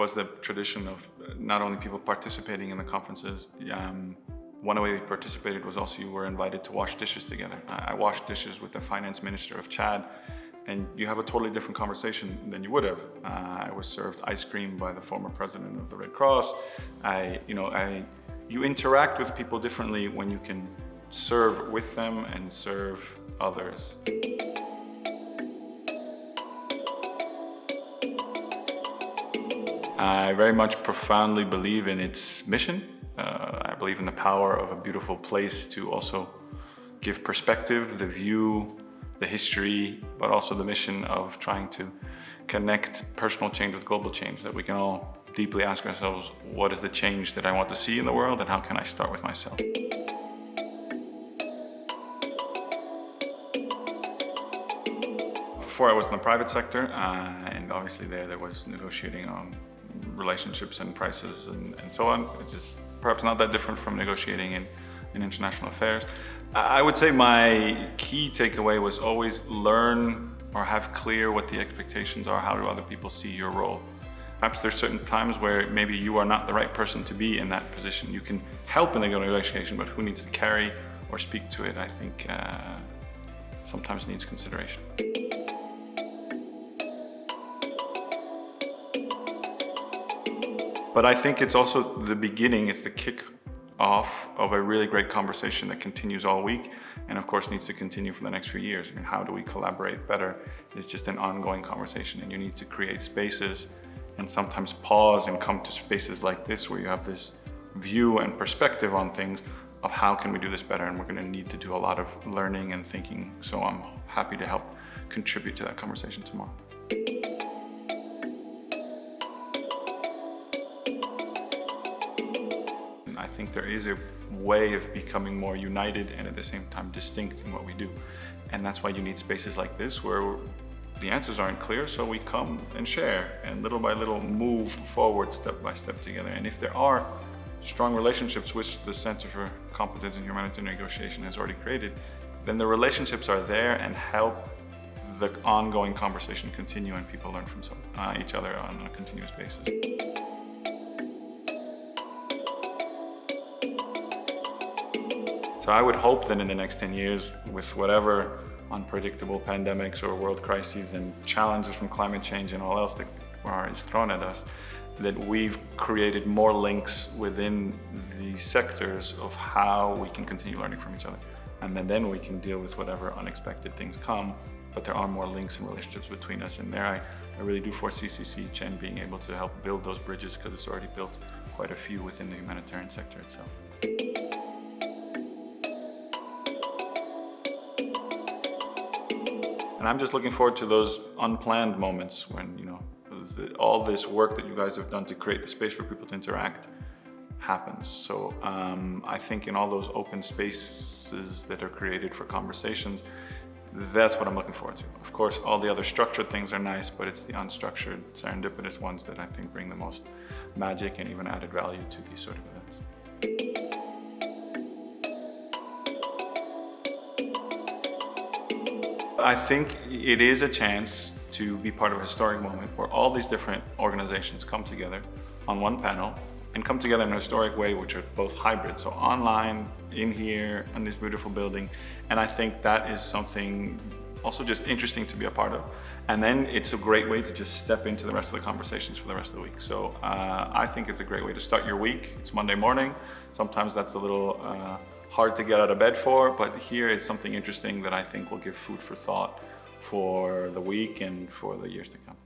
was the tradition of not only people participating in the conferences, um, one way we participated was also you were invited to wash dishes together. I, I washed dishes with the finance minister of Chad and you have a totally different conversation than you would have. Uh, I was served ice cream by the former president of the Red Cross. I, you know, I, you interact with people differently when you can serve with them and serve others. I very much profoundly believe in its mission. Uh, I believe in the power of a beautiful place to also give perspective, the view, the history, but also the mission of trying to connect personal change with global change, that we can all deeply ask ourselves, what is the change that I want to see in the world and how can I start with myself? Before I was in the private sector, uh, and obviously there, there was negotiating on relationships and prices and, and so on. It's just perhaps not that different from negotiating in, in international affairs. I would say my key takeaway was always learn or have clear what the expectations are. How do other people see your role? Perhaps there's certain times where maybe you are not the right person to be in that position. You can help in the negotiation, but who needs to carry or speak to it, I think uh, sometimes needs consideration. But I think it's also the beginning, it's the kick off of a really great conversation that continues all week and of course needs to continue for the next few years. I mean, how do we collaborate better? It's just an ongoing conversation and you need to create spaces and sometimes pause and come to spaces like this where you have this view and perspective on things of how can we do this better and we're going to need to do a lot of learning and thinking. So I'm happy to help contribute to that conversation tomorrow. Think there is a way of becoming more united and at the same time distinct in what we do. And that's why you need spaces like this where the answers aren't clear, so we come and share and little by little move forward step by step together. And if there are strong relationships which the Center for Competence in Humanitarian Negotiation has already created, then the relationships are there and help the ongoing conversation continue and people learn from uh, each other on a continuous basis. So I would hope that in the next 10 years, with whatever unpredictable pandemics or world crises and challenges from climate change and all else that is thrown at us, that we've created more links within the sectors of how we can continue learning from each other. And then, then we can deal with whatever unexpected things come, but there are more links and relationships between us. And there I, I really do foresee CCHN being able to help build those bridges because it's already built quite a few within the humanitarian sector itself. And I'm just looking forward to those unplanned moments when, you know, the, all this work that you guys have done to create the space for people to interact happens. So um, I think in all those open spaces that are created for conversations, that's what I'm looking forward to. Of course, all the other structured things are nice, but it's the unstructured, serendipitous ones that I think bring the most magic and even added value to these sort of events. I think it is a chance to be part of a historic moment where all these different organizations come together on one panel and come together in a historic way, which are both hybrid. So online, in here, in this beautiful building. And I think that is something also just interesting to be a part of. And then it's a great way to just step into the rest of the conversations for the rest of the week. So uh, I think it's a great way to start your week. It's Monday morning. Sometimes that's a little uh, hard to get out of bed for, but here is something interesting that I think will give food for thought for the week and for the years to come.